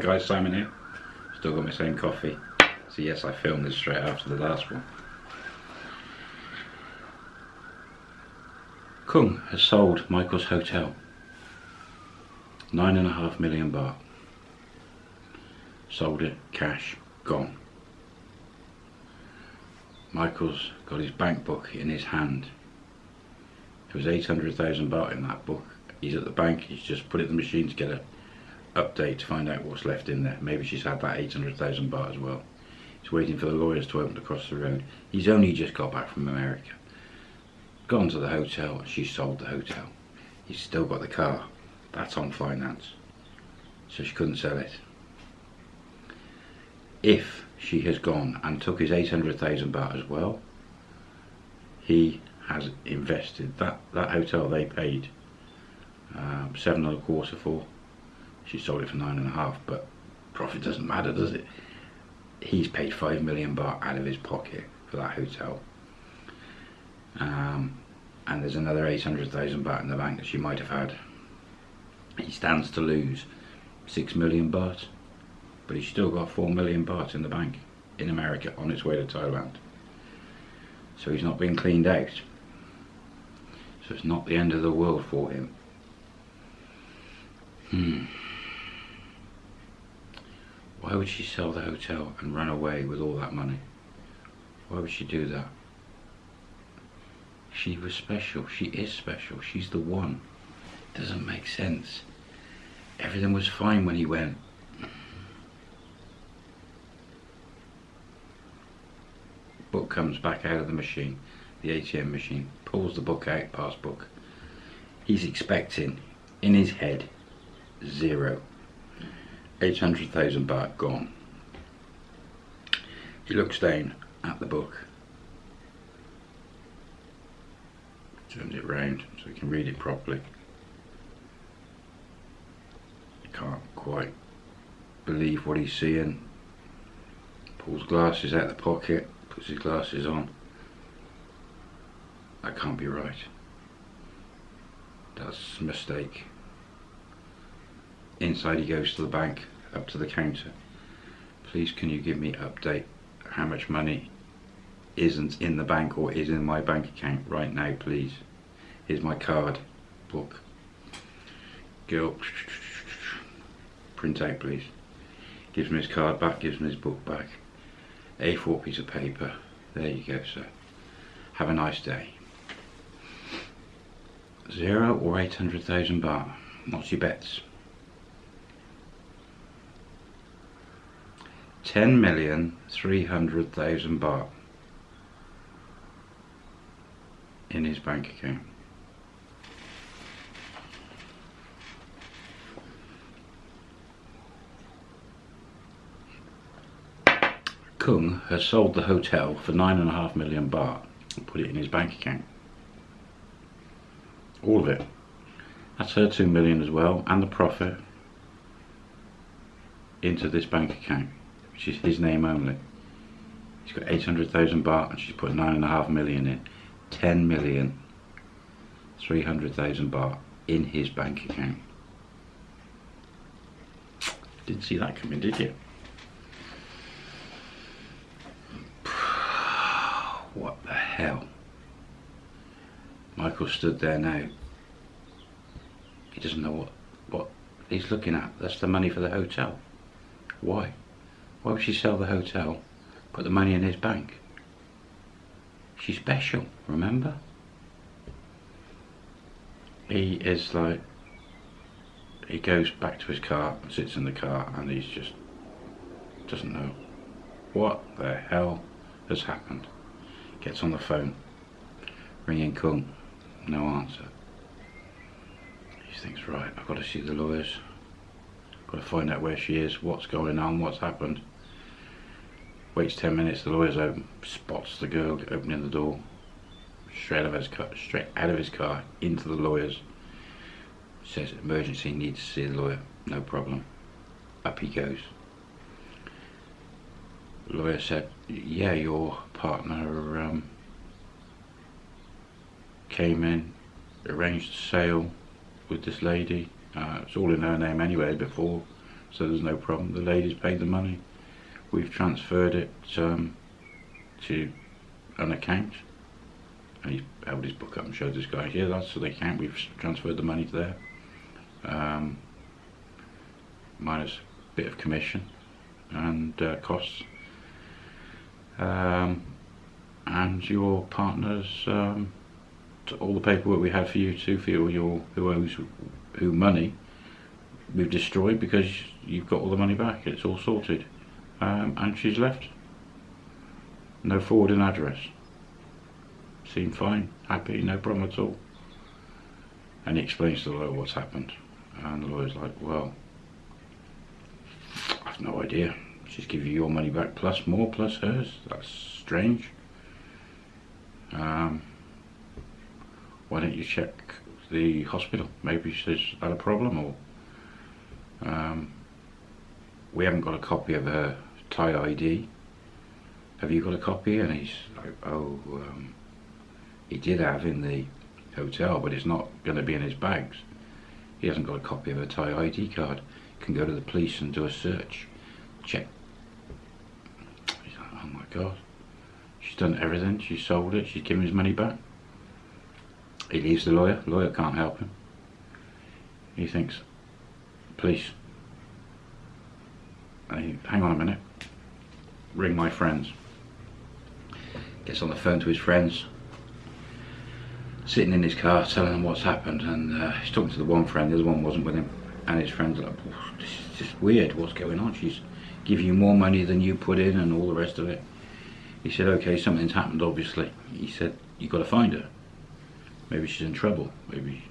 guys, Simon here. Still got my same coffee. So yes, I filmed this straight after the last one. Kung has sold Michael's hotel. Nine and a half million baht. Sold it, cash, gone. Michael's got his bank book in his hand. There was 800,000 baht in that book. He's at the bank, he's just put it in the machine to get an update to find out what's left in there. Maybe she's had that 800,000 baht as well. He's waiting for the lawyers to open across the road. He's only just got back from America. Gone to the hotel, she sold the hotel. He's still got the car. That's on finance. So she couldn't sell it. If she has gone and took his 800,000 baht as well, he has invested that, that hotel they paid um, seven and a quarter for. She sold it for nine and a half, but profit doesn't matter, does it? He's paid five million baht out of his pocket for that hotel. Um, and there's another 800,000 baht in the bank that she might have had. He stands to lose 6 million baht, but he's still got 4 million baht in the bank in America on its way to Thailand. So he's not been cleaned out. So it's not the end of the world for him. Hmm. Why would she sell the hotel and run away with all that money? Why would she do that? She was special. She is special. She's the one. It Doesn't make sense. Everything was fine when he went. Book comes back out of the machine, the ATM machine, pulls the book out, passbook. He's expecting, in his head, zero. 800,000 baht gone. He looks down at the book turns it round so he can read it properly. Can't quite believe what he's seeing. Pulls glasses out of the pocket, puts his glasses on. That can't be right. That's a mistake. Inside he goes to the bank, up to the counter. Please can you give me update how much money isn't in the bank or is in my bank account right now please? Here's my card book. Go print out please. Gives me his card back gives me his book back. A4 piece of paper. There you go sir. Have a nice day. Zero or 800,000 baht. What's your bets 10 million 300,000 baht in his bank account. Kung has sold the hotel for nine and a half million baht and put it in his bank account. All of it. That's her two million as well and the profit into this bank account, is his name only. He's got 800,000 baht and she's put nine and a half million in. 10 million 300,000 baht in his bank account. Didn't see that coming, did you? What the hell? Michael stood there now. He doesn't know what, what he's looking at. That's the money for the hotel. Why? Why would she sell the hotel, put the money in his bank? She's special, remember? He is like, he goes back to his car, sits in the car, and he's just, doesn't know what the hell has happened. Gets on the phone, ringing Kung, no answer. He thinks, right, I've got to see the lawyers. Got to find out where she is, what's going on, what's happened. Waits 10 minutes, the lawyer's open, spots the girl opening the door, straight out of his car, straight out of his car into the lawyer's. Says emergency, needs to see the lawyer, no problem. Up he goes. The lawyer said, yeah, your partner um, came in, arranged a sale with this lady. Uh, it's all in her name anyway before so there's no problem. The lady's paid the money. We've transferred it um, to an account. And he held his book up and showed this guy, here that's the account, we've transferred the money to there. Um, minus a bit of commission and uh, costs. Um, and your partner's um, all the paperwork we had for you to for your who owes who money we've destroyed because you've got all the money back it's all sorted um, and she's left. No forwarding address. Seemed fine happy no problem at all. And he explains to the lawyer what's happened. And the lawyer's like well I've no idea. She's giving you your money back plus more plus hers. That's strange. Um, why don't you check the hospital? Maybe she's had a problem or um, we haven't got a copy of her Thai ID. Have you got a copy? And he's like, oh, um, he did have in the hotel, but it's not going to be in his bags. He hasn't got a copy of a Thai ID card. Can go to the police and do a search. Check. He's like, oh my God. She's done everything. She's sold it. She's given his money back. He leaves the lawyer. Lawyer can't help him. He thinks, police. He, hang on a minute. Ring my friends. Gets on the phone to his friends. Sitting in his car telling them what's happened and uh, he's talking to the one friend, the other one wasn't with him. And his friend's are like, this is just weird, what's going on? She's giving you more money than you put in and all the rest of it. He said, okay, something's happened, obviously. He said, you've got to find her. Maybe she's in trouble. Maybe.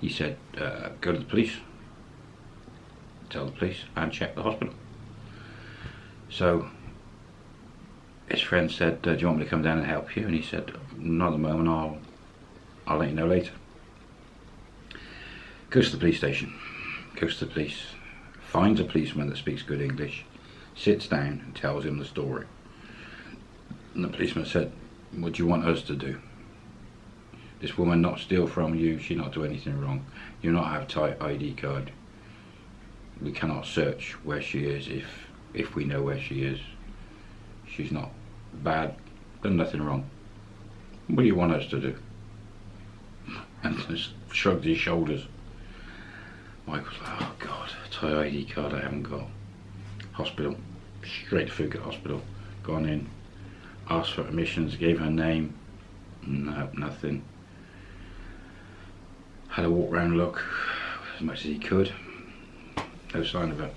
He said, uh, go to the police. Tell the police and check the hospital. So, his friend said, uh, do you want me to come down and help you? And he said, not at the moment, I'll, I'll let you know later. Goes to the police station. Goes to the police. Finds a policeman that speaks good English. Sits down and tells him the story. And the policeman said, what do you want us to do? This woman not steal from you, she not do anything wrong. You not have Thai ID card. We cannot search where she is if if we know where she is. She's not bad, done nothing wrong. What do you want us to do? And just shrugged his shoulders. Michael's like, oh God, Thai ID card I haven't got. Hospital, straight to Phuket Hospital, gone in, asked for admissions, gave her name, no, nothing. Had a walk round look as much as he could. No sign of her.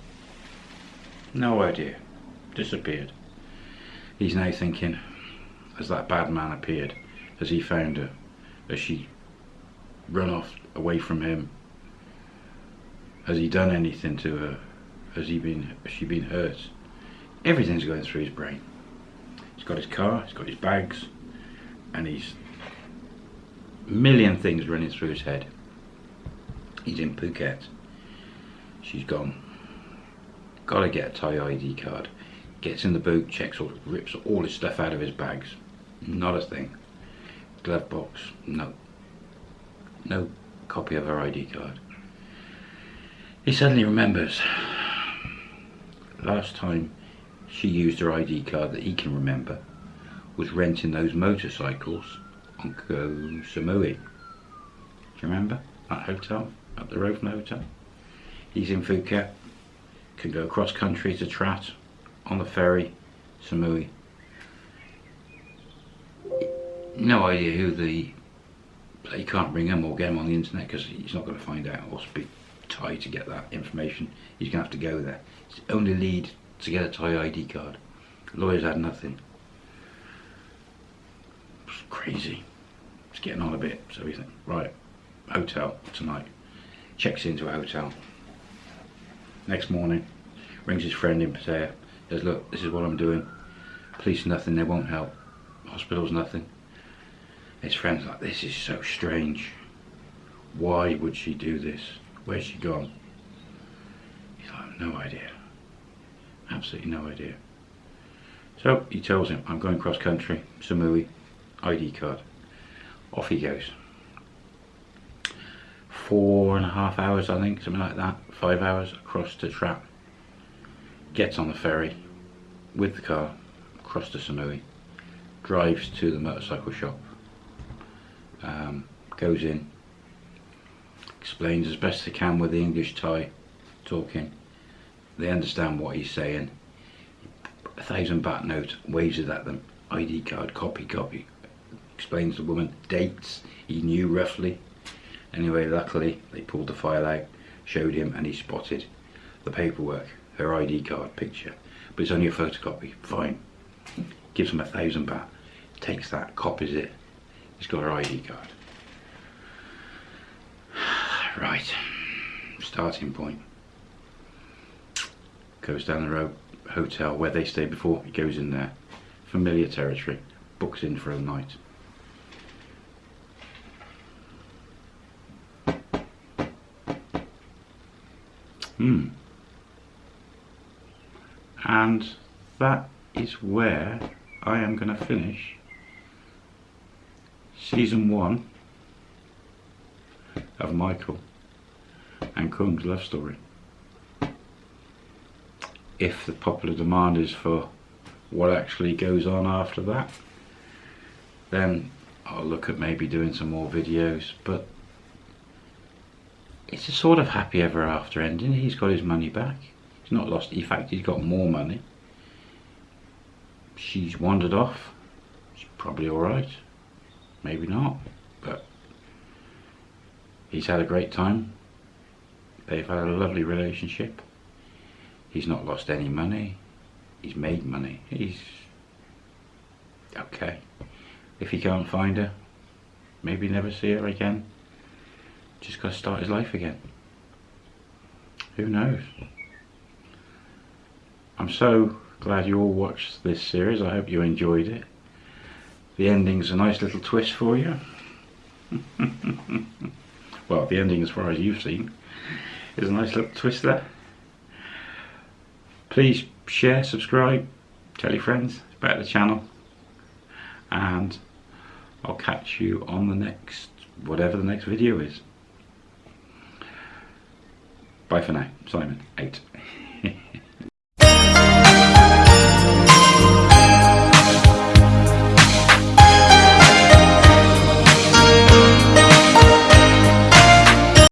No idea. Disappeared. He's now thinking, as that bad man appeared? as he found her? as she run off away from him? Has he done anything to her? Has he been has she been hurt? Everything's going through his brain. He's got his car, he's got his bags, and he's million things running through his head. He's in Phuket. She's gone. Gotta get a Thai ID card. Gets in the boot, checks all, rips all his stuff out of his bags. Not a thing. Glove box, no. No copy of her ID card. He suddenly remembers last time she used her ID card that he can remember was renting those motorcycles on Koh Samui. Do you remember that hotel, at the Rovna Hotel? He's in Phuket, can go across country to Trat on the ferry, Samui. No idea who the, he can't ring him or get him on the internet because he's not going to find out or speak Thai to get that information. He's going to have to go there. It's only lead to get a Thai ID card. Lawyers had nothing. It's crazy. It's getting on a bit. So we think, right, hotel tonight. Checks into a hotel. Next morning, rings his friend in Pattaya. Says, look, this is what I'm doing. Police nothing, they won't help. Hospital's nothing. His friend's like, this is so strange. Why would she do this? Where's she gone? He's like, no idea absolutely no idea. So he tells him, I'm going cross country, Samui, ID card. Off he goes. Four and a half hours, I think, something like that, five hours across to Trat. Gets on the ferry with the car, across to Samui, drives to the motorcycle shop, um, goes in, explains as best he can with the English Thai talking. They understand what he's saying. A thousand baht note, waves it at them. ID card, copy, copy. Explains the woman dates. He knew roughly. Anyway, luckily they pulled the file out, showed him, and he spotted the paperwork, her ID card picture. But it's only a photocopy. Fine. Gives him a thousand baht. Takes that, copies it. He's got her ID card. Right. Starting point. Goes down the road, hotel where they stayed before. He goes in there. Familiar territory. Books in for a night. Hmm. And that is where I am going to finish season one of Michael and Kung's love story. If the popular demand is for what actually goes on after that, then I'll look at maybe doing some more videos, but it's a sort of happy ever after ending. He's got his money back. He's not lost, in fact he's got more money. She's wandered off. She's probably alright. Maybe not, but he's had a great time. They've had a lovely relationship. He's not lost any money. He's made money. He's okay. If he can't find her, maybe never see her again. Just got to start his life again. Who knows? I'm so glad you all watched this series. I hope you enjoyed it. The ending's a nice little twist for you. well, the ending as far as you've seen is a nice little twist there. Please share, subscribe, tell your friends about the channel and I'll catch you on the next, whatever the next video is. Bye for now. Simon, out.